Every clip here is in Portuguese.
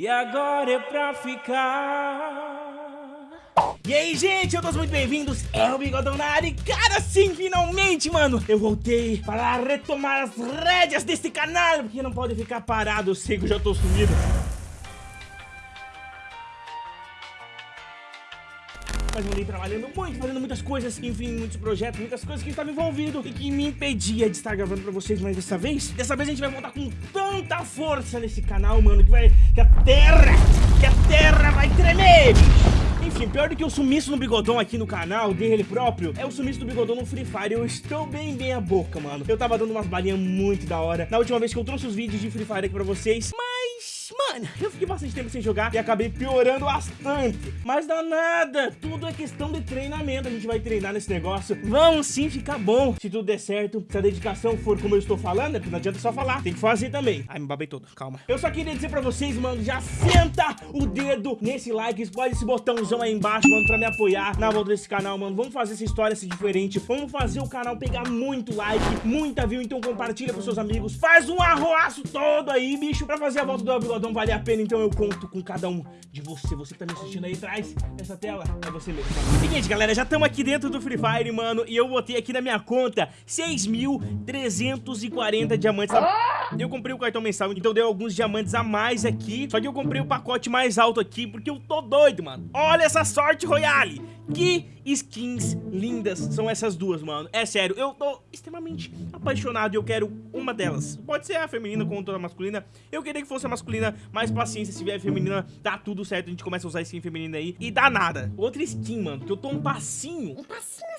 E agora é pra ficar. E aí, gente, eu todos muito bem-vindos, é o Bigodão na área e, cara, sim, finalmente, mano, eu voltei para retomar as rédeas desse canal, porque não pode ficar parado, eu sei que eu já tô sumido. Mas andei trabalhando muito, fazendo muitas coisas, enfim, muitos projetos, muitas coisas que estava envolvido e que me impedia de estar gravando pra vocês, mas dessa vez, dessa vez a gente vai voltar com tanta força nesse canal, mano, que vai, que a terra, que a terra vai tremer, enfim, pior do que o sumiço no bigodão aqui no canal dele próprio É o sumiço do bigodão no Free Fire. Eu estou bem bem a boca, mano. Eu tava dando umas balinhas muito da hora. Na última vez que eu trouxe os vídeos de Free Fire aqui pra vocês Mas Mano, eu fiquei bastante tempo sem jogar e acabei piorando bastante. Mas dá nada, tudo é questão de treinamento. A gente vai treinar nesse negócio. Vamos sim ficar bom. Se tudo der certo, se a dedicação for como eu estou falando, é não adianta só falar. Tem que fazer também. Ai, me babei todo, calma. Eu só queria dizer pra vocês, mano, já senta o dedo nesse like, explode esse botãozão aí embaixo, mano, pra me apoiar na volta desse canal, mano. Vamos fazer essa história ser diferente. Vamos fazer o canal pegar muito like, muita view. Então compartilha com seus amigos. Faz um arroaço todo aí, bicho, pra fazer a volta do Bigodão não vale a pena, então eu conto com cada um de você. Você que tá me assistindo aí atrás dessa tela, é você mesmo. Seguinte, galera, já estamos aqui dentro do Free Fire, mano, e eu botei aqui na minha conta 6.340 diamantes. Eu comprei o cartão mensal, então deu alguns diamantes a mais aqui, só que eu comprei o pacote mais alto aqui, porque eu tô doido, mano. Olha essa sorte, Royale! Que skins lindas são essas duas, mano. É sério, eu tô extremamente apaixonado e eu quero uma delas. Pode ser a feminina com a masculina. Eu queria que fosse a masculina, mas paciência, se vier feminina, dá tudo certo. A gente começa a usar skin feminina aí e dá nada. Outra skin, mano, que eu tô um passinho. Um passinho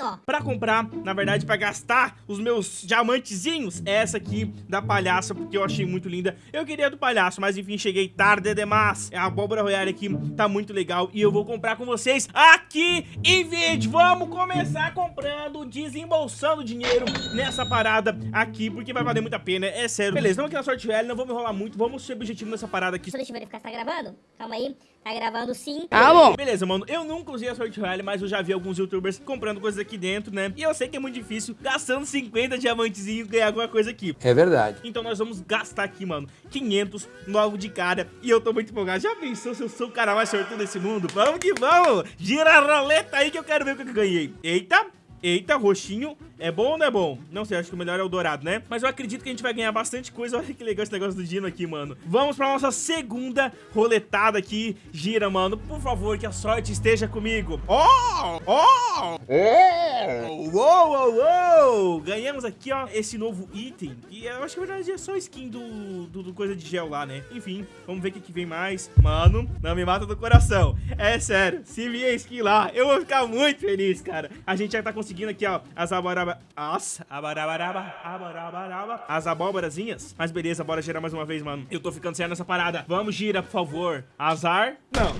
ó. Pra comprar, na verdade, pra gastar os meus diamantezinhos, é essa aqui da palhaça, porque eu achei muito linda. Eu queria do palhaço, mas enfim, cheguei tarde demais. A abóbora royale aqui tá muito legal e eu vou comprar com vocês aqui em vídeo. Vamos começar comprando, desembolsando dinheiro nessa parada aqui, porque vai valer muito a pena, é sério. Beleza, vamos aqui na sorte velha, não vamos enrolar muito, vamos ser objetivo nessa parada aqui. Deixa eu verificar se tá gravando. Calma aí. Tá gravando sim. Ah, bom. Beleza, mano. Eu nunca usei a sorte royale, mas eu já vi alguns youtubers comprando coisas aqui dentro, né? E eu sei que é muito difícil, gastando 50 diamantezinhos, ganhar alguma coisa aqui. É verdade. Então nós vamos gastar aqui, mano, 500 logo de cara. E eu tô muito empolgado. Já pensou se eu sou o cara mais sortudo desse mundo? Vamos que vamos! Gira a roleta aí que eu quero ver o que eu ganhei. Eita! Eita, roxinho. É bom ou não é bom? Não sei, acho que o melhor é o dourado, né? Mas eu acredito que a gente vai ganhar bastante coisa. Olha que legal esse negócio do Dino aqui, mano. Vamos pra nossa segunda roletada aqui. Gira, mano. Por favor, que a sorte esteja comigo. Oh! Oh! Oh! Uou, uou, uou! Ganhamos aqui, ó, esse novo item. E eu acho que na verdade é só skin do, do, do, coisa de gel lá, né? Enfim, vamos ver o que, que vem mais. Mano, não me mata do coração. É sério, se vier skin lá, eu vou ficar muito feliz, cara. A gente já tá conseguindo conseguindo aqui, ó, as abaraba... As abarabaraba, abarabaraba, as abóborazinhas. Mas beleza, bora girar mais uma vez, mano. Eu tô ficando sério nessa parada. Vamos, gira, por favor. Azar? Não.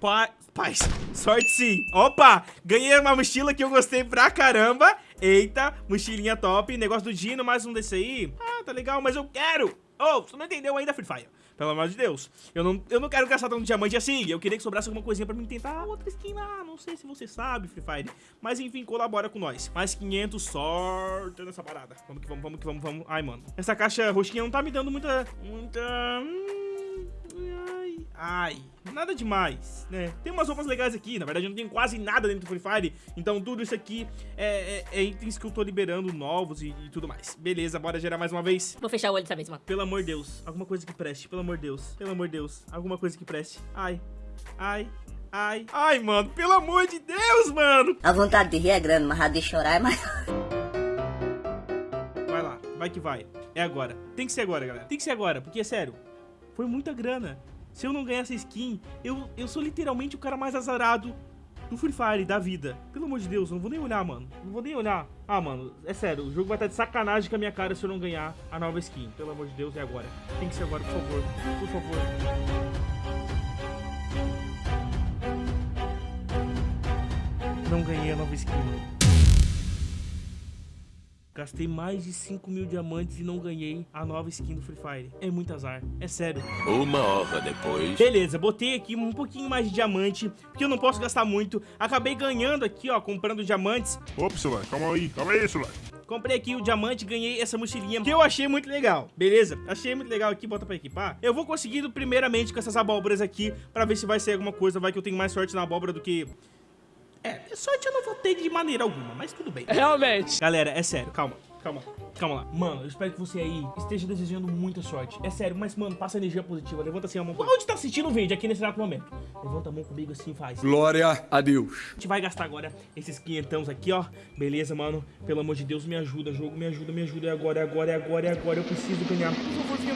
Pa... Paz. Sorte sim. Opa, ganhei uma mochila que eu gostei pra caramba. Eita, mochilinha top. Negócio do Dino, mais um desse aí. Ah, tá legal, mas eu quero. Oh, você não entendeu ainda, Free Fire. Pelo amor de Deus. Eu não, eu não quero gastar tanto diamante assim. Eu queria que sobrasse alguma coisinha pra mim tentar outra skin lá. Não sei se você sabe, Free Fire. Mas enfim, colabora com nós. Mais 500 sorte nessa parada. Vamos que vamos, vamos que vamos, vamos. Ai, mano. Essa caixa roxinha não tá me dando muita... Muita... Hum, ai, nada demais, né? Tem umas roupas legais aqui, na verdade eu não tenho quase nada dentro do Free Fire, então tudo isso aqui é, é, é itens que eu tô liberando novos e, e, tudo mais. Beleza, bora gerar mais uma vez. Vou fechar o olho dessa vez, mano. Pelo amor de Deus, alguma coisa que preste, pelo amor de Deus, pelo amor de Deus, alguma coisa que preste. Ai, ai, ai, ai, mano, pelo amor de Deus, mano. A vontade de rir é grande, mas a de chorar é mais... Vai lá, vai que vai. É agora. Tem que ser agora, galera. Tem que ser agora, porque, é sério, foi muita grana. Se eu não ganhar essa skin, eu, eu sou literalmente o cara mais azarado do Free Fire, da vida. Pelo amor de Deus, eu não vou nem olhar, mano. Não vou nem olhar. Ah, mano, é sério, o jogo vai estar de sacanagem com a minha cara se eu não ganhar a nova skin. Pelo amor de Deus, é agora. Tem que ser agora, por favor. Por favor. Não ganhei a nova skin, mano. Gastei mais de 5 mil diamantes e não ganhei a nova skin do Free Fire. É muito azar, é sério. Uma hora depois... Beleza, botei aqui um pouquinho mais de diamante, porque eu não posso gastar muito. Acabei ganhando aqui, ó, comprando diamantes. Opa, celular, calma aí, calma aí, celular. Comprei aqui o diamante, ganhei essa mochilinha que eu achei muito legal, beleza? Achei muito legal aqui, bota pra equipar. Eu vou conseguindo primeiramente com essas abóboras aqui pra ver se vai ser alguma coisa. Vai que eu tenho mais sorte na abóbora do que... É, sorte eu não vou ter de maneira alguma, mas tudo bem. Realmente. Galera, é sério, calma. Calma, calma lá. Mano, eu espero que você aí esteja desejando muita sorte. É sério, mas, mano, passa energia positiva. Levanta assim a mão. Onde tá assistindo o vídeo aqui nesse exato momento? Levanta a mão comigo assim, faz. Glória a Deus. A gente vai gastar agora esses quinhentãos aqui, ó. Beleza, mano? Pelo amor de Deus, me ajuda, jogo. Me ajuda, me ajuda. É agora, é agora, é agora, é agora. Eu preciso ganhar. Por favor, venha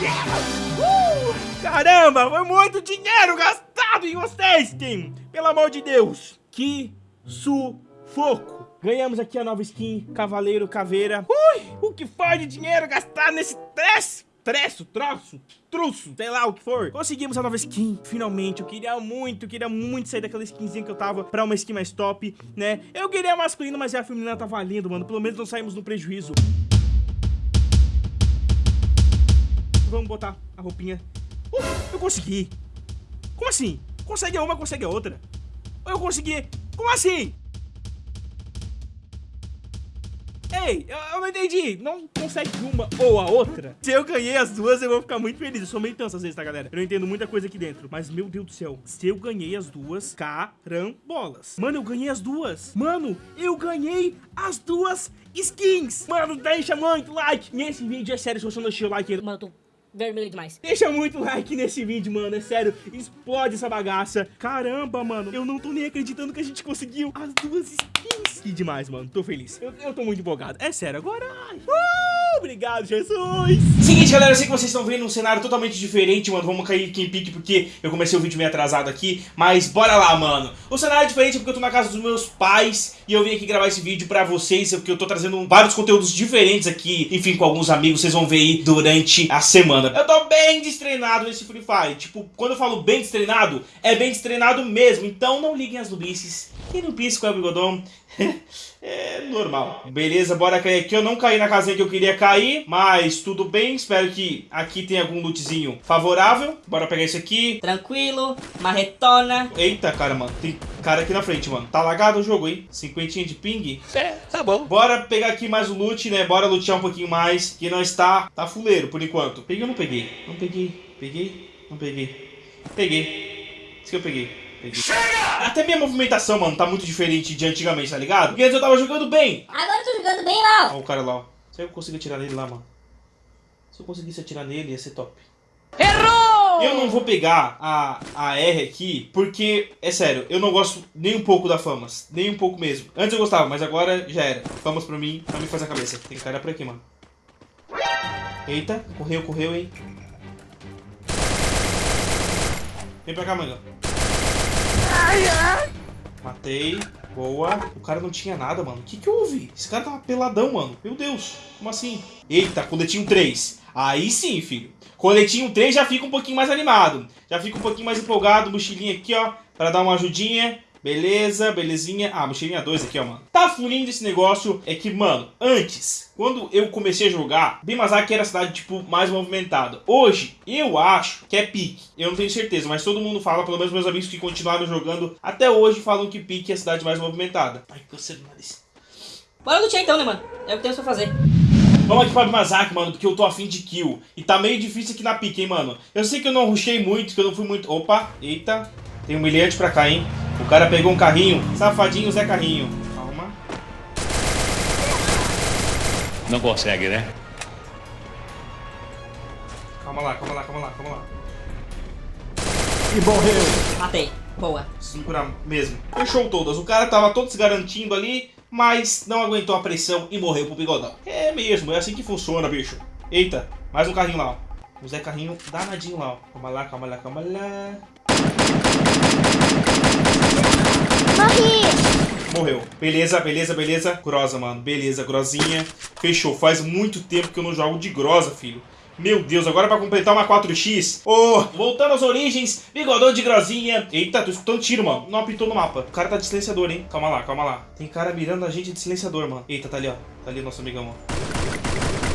Uh! Caramba, foi muito dinheiro gastado em vocês, Kim! Pelo amor de Deus! Que sufoco! Ganhamos aqui a nova skin, Cavaleiro Caveira. Ui! O que foi de dinheiro gastado nesse trecho? Treço, troço, truço, sei lá o que for. Conseguimos a nova skin, finalmente. Eu queria muito, queria muito sair daquela skinzinha que eu tava pra uma skin mais top, né? Eu queria a masculina, mas a feminina tá valendo, mano. Pelo menos não saímos no prejuízo. Vamos botar a roupinha. Uh, eu consegui. Como assim? Consegue uma, consegue a outra. Eu consegui. Como assim? Ei, eu, eu não entendi. Não consegue uma ou a outra? Se eu ganhei as duas, eu vou ficar muito feliz. Eu sou meio tanso às vezes, tá, galera? Eu não entendo muita coisa aqui dentro. Mas, meu Deus do céu. Se eu ganhei as duas, carambolas. Mano, eu ganhei as duas. Mano, eu ganhei as duas skins. Mano, deixa muito like nesse vídeo. É sério, se você não deixou o like... Mano, eu tô vermelho demais. Deixa muito like nesse vídeo, mano. É sério, explode essa bagaça. Caramba, mano. Eu não tô nem acreditando que a gente conseguiu as duas skins. Que demais, mano. Tô feliz. Eu, eu tô muito empolgado. É sério, agora... ai. Uh, obrigado, Jesus. Seguinte, galera. Eu sei que vocês estão vendo um cenário totalmente diferente, mano. Vamos cair aqui em pique porque eu comecei o vídeo meio atrasado aqui. Mas bora lá, mano. O cenário é diferente porque eu tô na casa dos meus pais e eu vim aqui gravar esse vídeo pra vocês porque eu tô trazendo vários conteúdos diferentes aqui. Enfim, com alguns amigos. Vocês vão ver aí durante a semana. Eu tô bem destreinado nesse Free Fire. Tipo, quando eu falo bem destreinado, é bem destreinado mesmo. Então não liguem as nubices. Quem não pisca é o bigodão. é normal. Beleza, bora cair aqui. Eu não caí na casinha que eu queria cair, mas tudo bem. Espero que aqui tenha algum lootzinho favorável. Bora pegar isso aqui. Tranquilo, marretona. Eita, cara, mano. Tem cara aqui na frente, mano. Tá lagado o jogo, hein? Cinquentinha de ping. É, tá bom. Bora pegar aqui mais o loot, né? Bora lutear um pouquinho mais. Que não está... Tá fuleiro, por enquanto. Peguei ou não peguei? Não peguei. Peguei? Não peguei. Peguei. Isso que eu peguei. Peguei. Até minha movimentação, mano, tá muito diferente de antigamente, tá ligado? Porque antes eu tava jogando bem. Agora eu tô jogando bem lá, ó. O cara lá, ó. Se eu conseguir atirar nele lá, mano. Se eu conseguisse atirar nele, ia ser top. Errou! Eu não vou pegar a, a R aqui, porque, é sério, eu não gosto nem um pouco da Famas. Nem um pouco mesmo. Antes eu gostava, mas agora já era. Famas pra mim, pra me fazer a cabeça. Tem cara por aqui, mano. Eita, correu, correu, hein. Vem pra cá, manga. Matei. Boa. O cara não tinha nada, mano. O que que houve? Esse cara tava peladão, mano. Meu Deus. Como assim? Eita, coletinho 3. Aí sim, filho. Coletinho 3 já fica um pouquinho mais animado. Já fica um pouquinho mais empolgado. Mochilinha aqui, ó. Pra dar uma ajudinha. Beleza, belezinha. Ah, mochilinha 2 aqui, ó, mano. Tá fluindo esse negócio. É que, mano, antes, quando eu comecei a jogar, Bimazaki era a cidade, tipo, mais movimentada. Hoje, eu acho que é pique. Eu não tenho certeza, mas todo mundo fala, pelo menos meus amigos que continuaram jogando até hoje, falam que pique é a cidade mais movimentada. Ai, câncer no nariz. Bora lutear então, né, mano? É o que temos pra fazer. Vamos aqui pra Bimazaki, mano, porque eu tô afim de kill. E tá meio difícil aqui na pique, hein, mano. Eu sei que eu não rushei muito, que eu não fui muito... Opa, eita. Tem um milhante pra cá, hein. O cara pegou um carrinho. Safadinho Zé Carrinho. Calma. Não consegue, né? Calma lá, calma lá, calma lá, calma lá. Matei. Boa. Curar mesmo. Fechou todas. O cara tava todo se garantindo ali, mas não aguentou a pressão e morreu pro bigodão. É mesmo, é assim que funciona, bicho. Eita, mais um carrinho lá, ó. O Zé Carrinho danadinho lá, ó. Calma lá, calma lá, calma lá. Morri! Morreu. Beleza, beleza, beleza. Grosa, mano. Beleza, grosinha. Fechou. Faz muito tempo que eu não jogo de grosa, filho. Meu Deus, agora pra completar uma 4x. Ô, voltando às origens, bigodão de grosinha. Eita, tô escutando tiro, mano. Não apitou no mapa. O cara tá de silenciador, hein. Calma lá, calma lá. Tem cara mirando a gente de silenciador, mano. Eita, tá ali, ó. Tá ali nosso amigão, ó.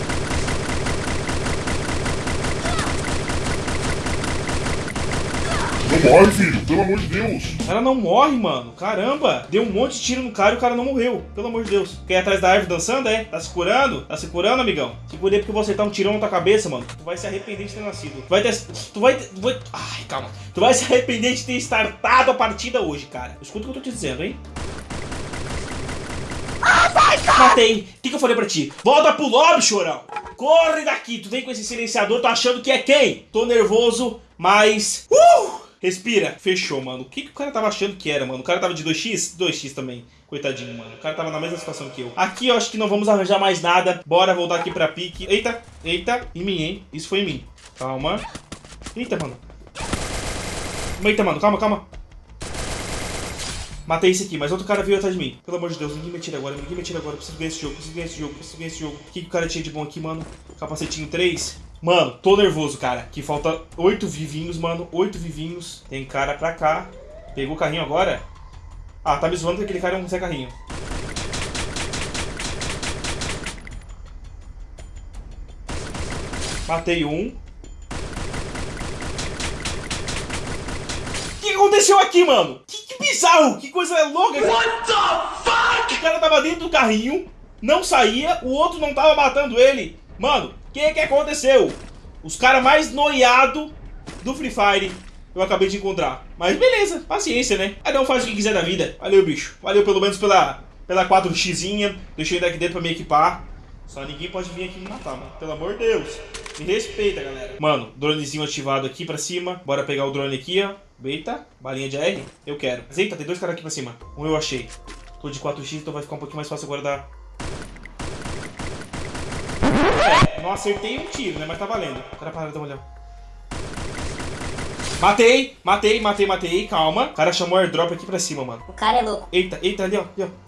Não morre, filho, pelo amor de Deus. O cara não morre, mano. Caramba. Deu um monte de tiro no cara e o cara não morreu. Pelo amor de Deus. Quer ir atrás da árvore dançando, é? Tá se curando? Tá se curando, amigão? Segurei porque você tá um tirão na tua cabeça, mano. Tu vai se arrepender de ter nascido. Tu vai ter... Tu vai... Tu vai... Ai, calma. Tu vai se arrepender de ter startado a partida hoje, cara. Escuta o que eu tô te dizendo, hein? Matei. O que, que eu falei pra ti? Volta pro lobby, chorão. Corre daqui. Tu vem com esse silenciador, tô achando que é quem? Tô nervoso, mas... Uh! Respira. Fechou, mano. O que, que o cara tava achando que era, mano? O cara tava de 2x? 2x também. Coitadinho, mano. O cara tava na mesma situação que eu. Aqui eu acho que não vamos arranjar mais nada. Bora voltar aqui pra pique. Eita, eita. Em mim, hein? Isso foi em mim. Calma. Eita, mano. Eita, mano. Calma, calma. Matei esse aqui, mas outro cara veio atrás de mim. Pelo amor de Deus, ninguém me tira agora, ninguém me tira agora. Preciso ganhar esse jogo, preciso ganhar esse jogo, preciso ganhar esse jogo. O que, que o cara tinha de bom aqui, mano? Capacetinho 3. Mano, tô nervoso, cara. Que falta 8 vivinhos, mano. 8 vivinhos. Tem cara pra cá. Pegou o carrinho agora? Ah, tá me zoando que aquele cara não consegue carrinho. Matei um. O que aconteceu aqui, mano? Que, que bizarro! Que coisa louca! What the fuck? O cara tava dentro do carrinho, não saía, o outro não tava matando ele. Mano, que que aconteceu? Os caras mais noiados do Free Fire eu acabei de encontrar. Mas beleza, paciência, né? Cada um faz o que quiser da vida. Valeu, bicho. Valeu pelo menos pela, pela 4xzinha. Deixei ele aqui dentro pra me equipar. Só ninguém pode vir aqui me matar, mano. Pelo amor de Deus. Me respeita, galera. Mano, dronezinho ativado aqui pra cima. Bora pegar o drone aqui, ó. Eita, balinha de AR. Eu quero. Mas eita, tem dois caras aqui pra cima. Um eu achei. Tô de 4x, então vai ficar um pouquinho mais fácil guardar. É, não acertei um tiro, né? Mas tá valendo. O cara para, dá uma olhada. Matei, matei, matei, matei. Calma. O cara chamou airdrop aqui pra cima, mano. O cara é louco. Eita, eita, ali, ó. Ali, ó.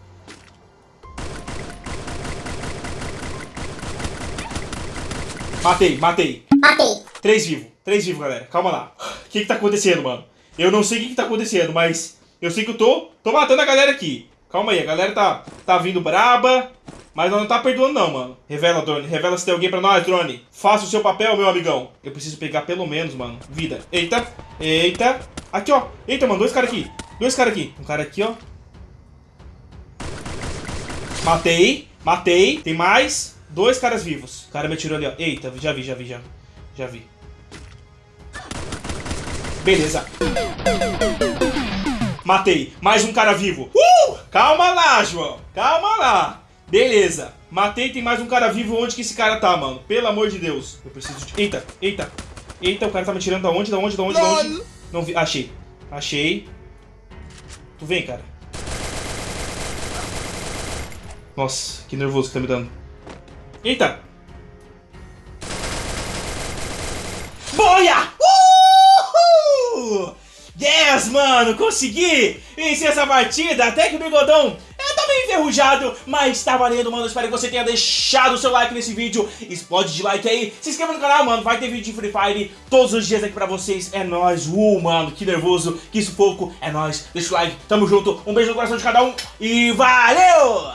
Matei, matei. Matei. Três vivos. Três vivos, galera. Calma lá. O que que tá acontecendo, mano? Eu não sei o que que tá acontecendo, mas eu sei que eu tô, tô matando a galera aqui. Calma aí, a galera tá, tá vindo braba, mas não tá perdoando não, mano. Revela, drone. Revela se tem alguém pra nós, drone. Faça o seu papel, meu amigão. Eu preciso pegar pelo menos, mano, vida. Eita, eita. Aqui, ó. Eita, mano, dois caras aqui. Dois caras aqui. Um cara aqui, ó. Matei, matei. Tem mais dois caras vivos. O cara me atirou ali, ó. Eita, já vi, já vi, já. Já vi. Beleza. Matei. Mais um cara vivo. Uh! Calma lá, João. Calma lá. Beleza. Matei, tem mais um cara vivo. Onde que esse cara tá, mano? Pelo amor de Deus. Eu preciso de... Eita, eita. Eita, o cara tá me tirando da onde, da onde, da onde, da onde? Não vi. Achei. Achei. Tu vem, cara. Nossa, que nervoso que tá me dando. Eita. Boia! Uhul! Yes, mano, consegui vencer essa partida, até que o bigodão enferrujado, mas tá valendo, mano, espero que você tenha deixado o seu like nesse vídeo, explode de like aí, se inscreva no canal, mano, vai ter vídeo de Free Fire todos os dias aqui pra vocês, é nóis, uh, mano, que nervoso, que sufoco, é nóis, deixa o like, tamo junto, um beijo no coração de cada um, e valeu!